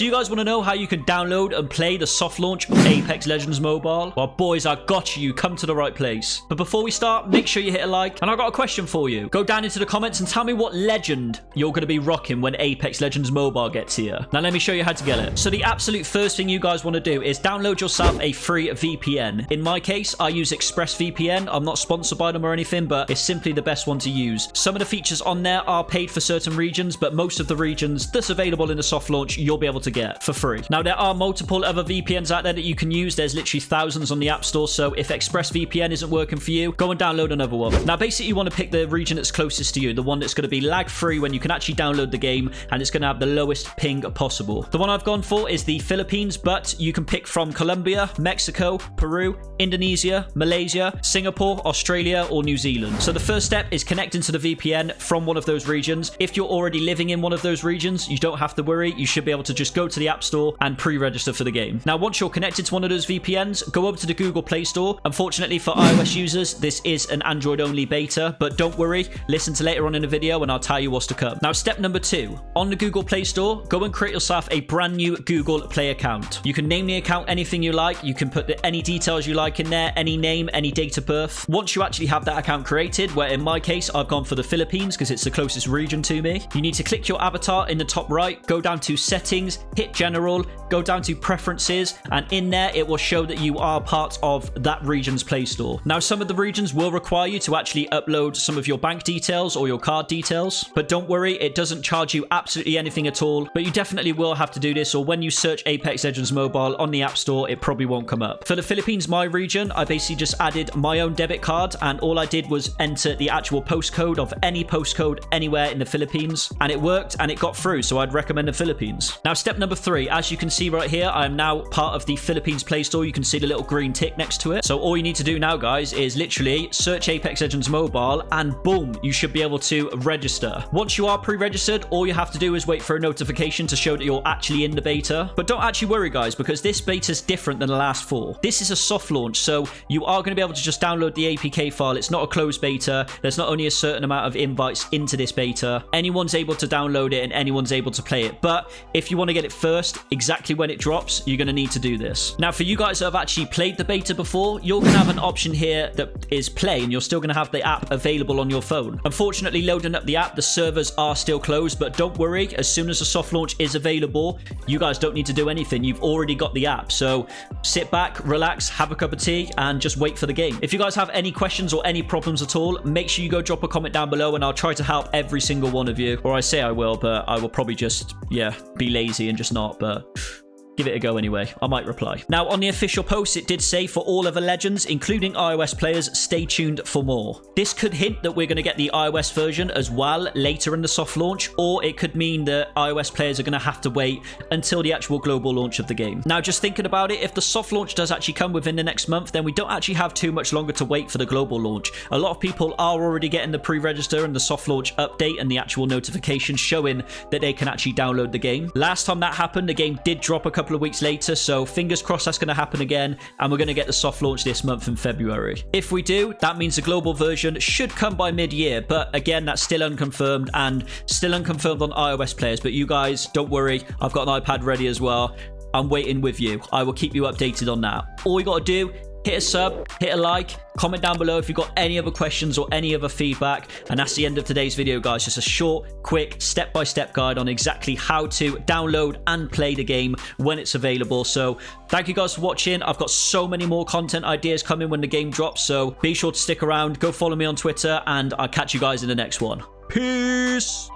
So you guys want to know how you can download and play the soft launch of Apex Legends Mobile? Well, boys, I got you. You come to the right place. But before we start, make sure you hit a like. And I've got a question for you. Go down into the comments and tell me what legend you're going to be rocking when Apex Legends Mobile gets here. Now, let me show you how to get it. So the absolute first thing you guys want to do is download yourself a free VPN. In my case, I use ExpressVPN. I'm not sponsored by them or anything, but it's simply the best one to use. Some of the features on there are paid for certain regions, but most of the regions that's available in the soft launch, you'll be able to get for free. Now, there are multiple other VPNs out there that you can use. There's literally thousands on the App Store, so if ExpressVPN isn't working for you, go and download another one. Now, basically, you want to pick the region that's closest to you, the one that's going to be lag-free when you can actually download the game, and it's going to have the lowest ping possible. The one I've gone for is the Philippines, but you can pick from Colombia, Mexico, Peru, Indonesia, Malaysia, Singapore, Australia, or New Zealand. So the first step is connecting to the VPN from one of those regions. If you're already living in one of those regions, you don't have to worry. You should be able to just go to the App Store and pre-register for the game. Now, once you're connected to one of those VPNs, go over to the Google Play Store. Unfortunately for iOS users, this is an Android-only beta, but don't worry. Listen to later on in the video and I'll tell you what's to come. Now, step number two. On the Google Play Store, go and create yourself a brand new Google Play account. You can name the account anything you like. You can put any details you like in there, any name, any date of birth. Once you actually have that account created, where in my case, I've gone for the Philippines because it's the closest region to me, you need to click your avatar in the top right, go down to settings, hit general, go down to preferences, and in there, it will show that you are part of that region's Play Store. Now, some of the regions will require you to actually upload some of your bank details or your card details, but don't worry, it doesn't charge you absolutely anything at all, but you definitely will have to do this, or when you search Apex Legends Mobile on the App Store, it probably won't come up. For the Philippines, my region, I basically just added my own debit card, and all I did was enter the actual postcode of any postcode anywhere in the Philippines, and it worked, and it got through, so I'd recommend the Philippines. Now, step number three, as you can see right here, I am now part of the Philippines Play Store. You can see the little green tick next to it. So all you need to do now, guys, is literally search Apex Legends Mobile, and boom, you should be able to register. Once you are pre-registered, all you have to do is wait for a notification to show that you're actually in the beta. But don't actually worry, guys, because this beta is different than the last four. This is a soft launch, so you are going to be able to just download the APK file. It's not a closed beta. There's not only a certain amount of invites into this beta. Anyone's able to download it and anyone's able to play it. But if you want to get it first, exactly when it drops, you're going to need to do this. Now, for you guys that have actually played the beta before, you're going to have an option here that is play, and you're still going to have the app available on your phone. Unfortunately, loading up the app, the servers are still closed, but don't worry. As soon as the soft launch is available, you guys don't need to do anything. You've already got the app. So sit back, relax, have a cup of tea, and just wait for the game. If you guys have any questions or any problems at all, make sure you go drop a comment down below, and I'll try to help every single one of you. Or I say I will, but I will probably just, yeah, be lazy and just not. But give it a go anyway. I might reply. Now, on the official post, it did say for all other legends, including iOS players, stay tuned for more. This could hint that we're going to get the iOS version as well later in the soft launch, or it could mean that iOS players are going to have to wait until the actual global launch of the game. Now, just thinking about it, if the soft launch does actually come within the next month, then we don't actually have too much longer to wait for the global launch. A lot of people are already getting the pre-register and the soft launch update and the actual notification showing that they can actually download the game. Last time that happened, the game did drop a couple of weeks later, so fingers crossed that's going to happen again, and we're going to get the soft launch this month in February. If we do, that means the global version should come by mid-year, but again, that's still unconfirmed and still unconfirmed on iOS players, but you guys, don't worry, I've got an iPad ready as well. I'm waiting with you. I will keep you updated on that. All you got to do hit a sub, hit a like, comment down below if you've got any other questions or any other feedback. And that's the end of today's video, guys. Just a short, quick, step-by-step -step guide on exactly how to download and play the game when it's available. So thank you guys for watching. I've got so many more content ideas coming when the game drops. So be sure to stick around. Go follow me on Twitter and I'll catch you guys in the next one. Peace!